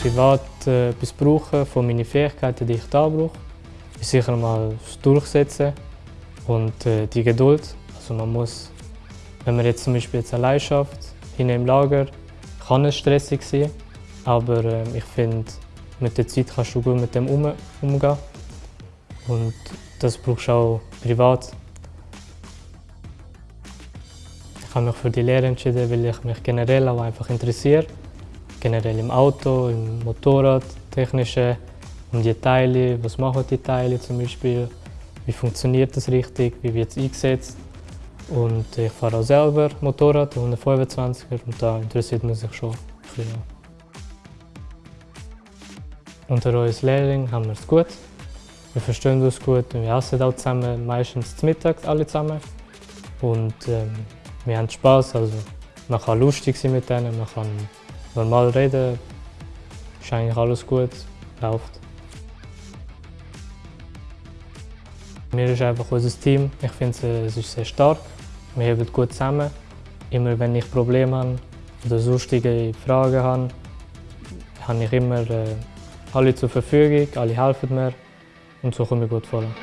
privat äh, etwas brauche, von meinen Fähigkeiten, die ich da brauche, ist sicher mal das Durchsetzen und äh, die Geduld. Also man muss, wenn man jetzt zum Beispiel jetzt allein schafft, hinten im Lager, kann es stressig sein, aber äh, ich finde, mit der Zeit kannst du gut mit dem um, umgehen und das brauchst du auch privat. Ich habe mich für die Lehre entschieden, weil ich mich generell auch einfach interessiere. Generell im Auto, im Motorrad, technische, um die Teile, was machen die Teile zum Beispiel, wie funktioniert das richtig, wie wird es eingesetzt. Und ich fahre auch selber Motorrad, 125er, und da interessiert man sich schon ein bisschen. Unter uns Lehrlingen haben wir es gut. Wir verstehen uns gut, wir essen auch zusammen, meistens zum Mittag alle zusammen. Und ähm, wir haben Spass, also man kann lustig sein mit denen, man kann normal reden, ist eigentlich alles gut, läuft. Mir ist einfach unser Team, ich finde es ist sehr stark, wir heben gut zusammen. Immer wenn ich Probleme habe oder sonstige Fragen habe, habe ich immer äh, alle zur Verfügung, alle helfen mir und so komme ich gut voran.